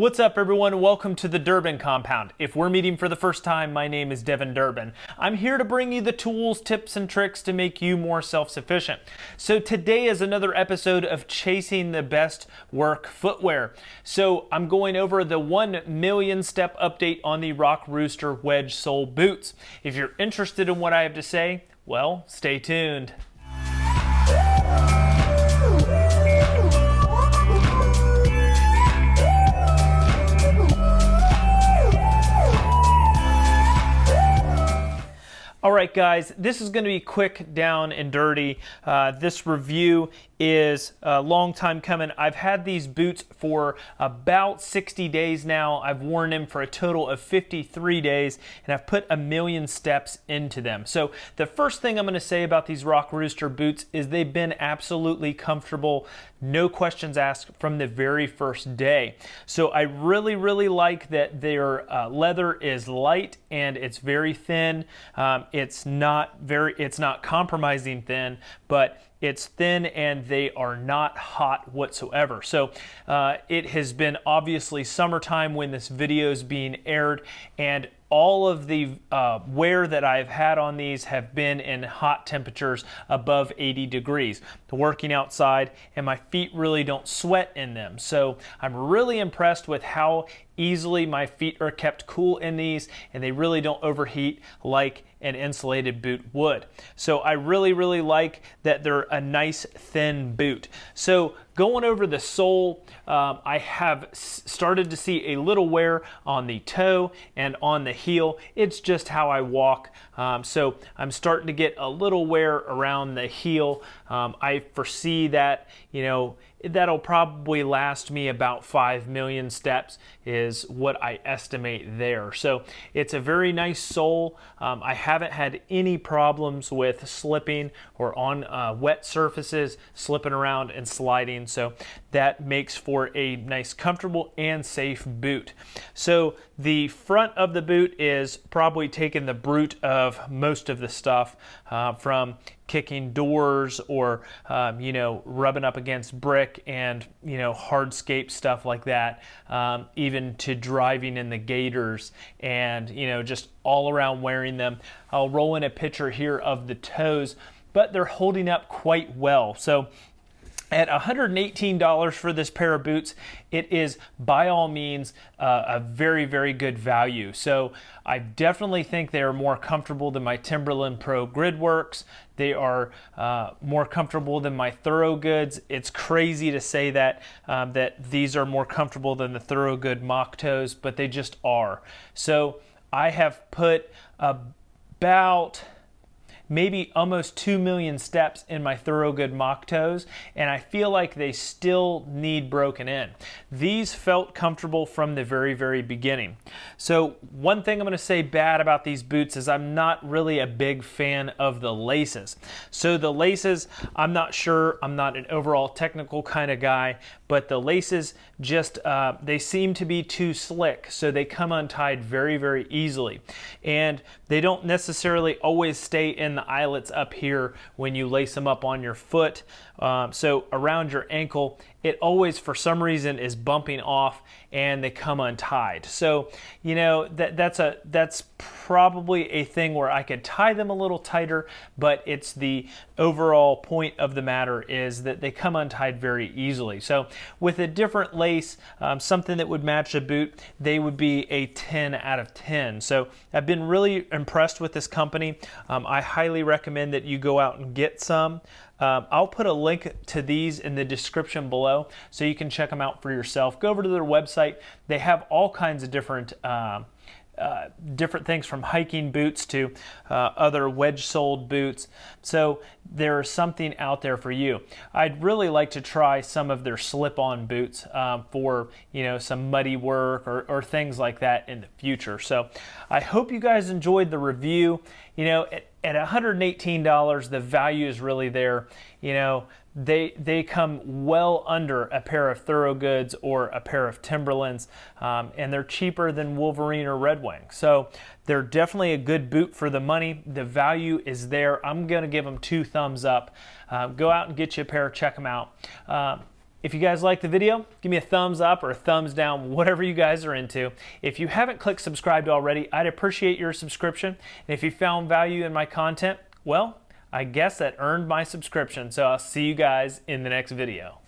What's up, everyone? Welcome to the Durbin Compound. If we're meeting for the first time, my name is Devin Durbin. I'm here to bring you the tools, tips, and tricks to make you more self sufficient. So, today is another episode of Chasing the Best Work Footwear. So, I'm going over the 1 million step update on the Rock Rooster wedge sole boots. If you're interested in what I have to say, well, stay tuned. Right, guys, this is going to be quick, down, and dirty. Uh, this review is a long time coming. I've had these boots for about 60 days now. I've worn them for a total of 53 days, and I've put a million steps into them. So the first thing I'm going to say about these Rock Rooster boots is they've been absolutely comfortable, no questions asked from the very first day. So I really, really like that their uh, leather is light and it's very thin. Um, not very, it's not compromising thin, but it's thin and they are not hot whatsoever. So uh, it has been obviously summertime when this video is being aired and all of the uh, wear that I've had on these have been in hot temperatures above 80 degrees. Working outside and my feet really don't sweat in them. So I'm really impressed with how easily my feet are kept cool in these and they really don't overheat like an insulated boot would. So I really, really like that they're a nice thin boot. So going over the sole, um, I have started to see a little wear on the toe and on the heel. It's just how I walk. Um, so I'm starting to get a little wear around the heel. Um, I foresee that, you know, that'll probably last me about 5 million steps is what I estimate there. So it's a very nice sole. Um, I haven't had any problems with slipping or on uh, wet surfaces, slipping around and sliding. So that makes for a nice, comfortable and safe boot. So the front of the boot is probably taking the brute of most of the stuff uh, from kicking doors or um, you know rubbing up against brick and you know hardscape stuff like that um, even to driving in the gators and you know just all around wearing them. I'll roll in a picture here of the toes but they're holding up quite well. So at $118 for this pair of boots, it is by all means uh, a very, very good value. So I definitely think they are more comfortable than my Timberland Pro Gridworks. They are uh, more comfortable than my Thorogoods. It's crazy to say that um, that these are more comfortable than the Thorogood Mock Toes, but they just are. So I have put about maybe almost 2 million steps in my Thorogood mock toes, and I feel like they still need broken in. These felt comfortable from the very, very beginning. So one thing I'm gonna say bad about these boots is I'm not really a big fan of the laces. So the laces, I'm not sure, I'm not an overall technical kind of guy, but the laces just, uh, they seem to be too slick, so they come untied very, very easily. And they don't necessarily always stay in eyelets up here when you lace them up on your foot. Um, so around your ankle, it always, for some reason, is bumping off and they come untied. So, you know, that, that's, a, that's probably a thing where I could tie them a little tighter, but it's the overall point of the matter is that they come untied very easily. So with a different lace, um, something that would match a boot, they would be a 10 out of 10. So I've been really impressed with this company. Um, I highly recommend that you go out and get some. Um, I'll put a link to these in the description below so you can check them out for yourself. Go over to their website. They have all kinds of different uh, uh, different things from hiking boots to uh, other wedge-soled boots. So there's something out there for you. I'd really like to try some of their slip-on boots um, for you know some muddy work or, or, things like that in the future. So I hope you guys enjoyed the review. You know, at, at $118, the value is really there. You know, they they come well under a pair of Thorogoods or a pair of Timberlands, um, and they're cheaper than Wolverine or Red Wing. So they're definitely a good boot for the money. The value is there. I'm gonna give them two thumbs up. Uh, go out and get you a pair. Check them out. Uh, if you guys like the video, give me a thumbs up or a thumbs down, whatever you guys are into. If you haven't clicked subscribed already, I'd appreciate your subscription. And if you found value in my content, well, I guess that earned my subscription, so I'll see you guys in the next video.